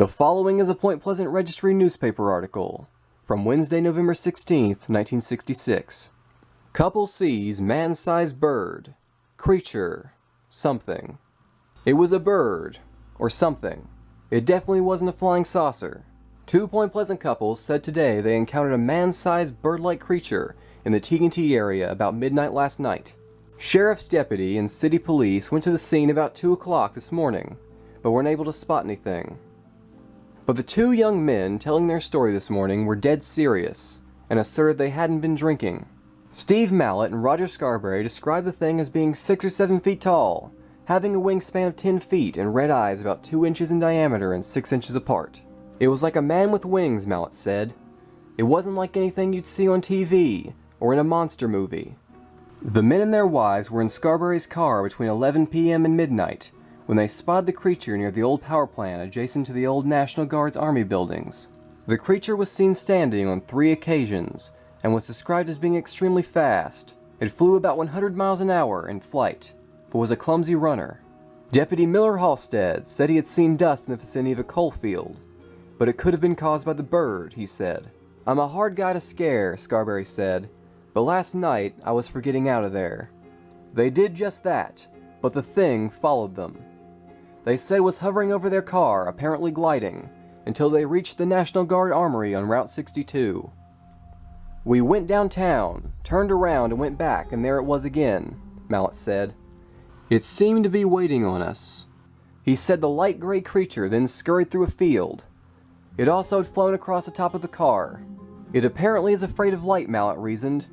The following is a Point Pleasant Register newspaper article from Wednesday, November 16th, 1966. Couple sees man-sized bird. Creature. Something. It was a bird. Or something. It definitely wasn't a flying saucer. Two Point Pleasant couples said today they encountered a man-sized bird-like creature in the TNT area about midnight last night. Sheriff's deputy and city police went to the scene about 2 o'clock this morning, but weren't able to spot anything. But the two young men telling their story this morning were dead serious, and asserted they hadn't been drinking. Steve Mallette and Roger Scarberry described the thing as being 6 or 7 feet tall, having a wingspan of 10 feet and red eyes about 2 inches in diameter and 6 inches apart. It was like a man with wings, Mallette said. It wasn't like anything you'd see on TV, or in a monster movie. The men and their wives were in Scarberry's car between 11 p.m. and midnight when they spotted the creature near the old power plant adjacent to the old National Guard's army buildings. The creature was seen standing on three occasions and was described as being extremely fast. It flew about 100 miles an hour in flight, but was a clumsy runner. Deputy Millard Halstead said he had seen dust in the vicinity of a coal field, but it could have been caused by the bird, he said. I'm a hard guy to scare, Scarberry said, but last night, I was for getting out of there. They did just that, but the thing followed them. They said was hovering over their car, apparently gliding, until they reached the National Guard Armory on Route 62. We went downtown, turned around and went back, and there it was again, Mallette said. It seemed to be waiting on us. He said the light gray creature then scurried through a field. It also had flown across the top of the car. It apparently is afraid of light, Mallette reasoned,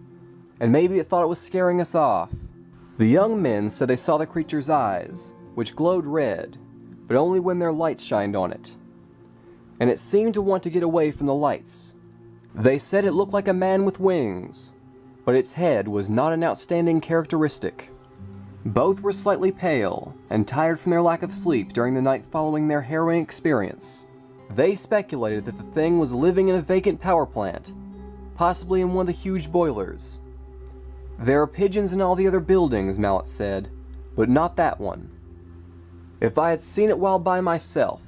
and maybe it thought it was scaring us off. The young men said they saw the creature's eyes, which glowed red, but only when their lights shined on it. And it seemed to want to get away from the lights. They said it looked like a man with wings, but its head was not an outstanding characteristic. Both were slightly pale and tired from their lack of sleep during the night following their harrowing experience. They speculated that the thing was living in a vacant power plant, possibly in one of the huge boilers. There are pigeons in all the other buildings, Mallette said, but not that one. If I had seen it while by myself,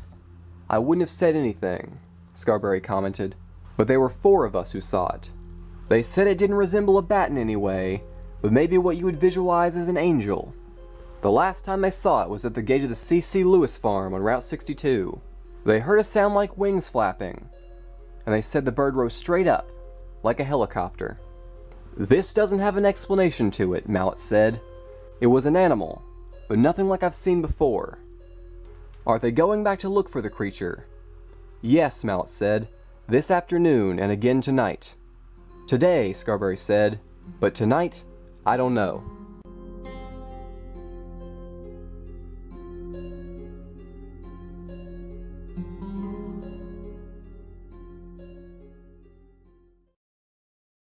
I wouldn't have said anything, Scarberry commented, but there were four of us who saw it. They said it didn't resemble a bat in any way, but maybe what you would visualize as an angel. The last time they saw it was at the gate of the C.C. Lewis farm on Route 62. They heard a sound like wings flapping, and they said the bird rose straight up, like a helicopter. This doesn't have an explanation to it, Mallette said. It was an animal, but nothing like I've seen before. Are they going back to look for the creature? Yes, Mallette said. This afternoon and again tonight. Today, Scarberry said, but tonight, I don't know.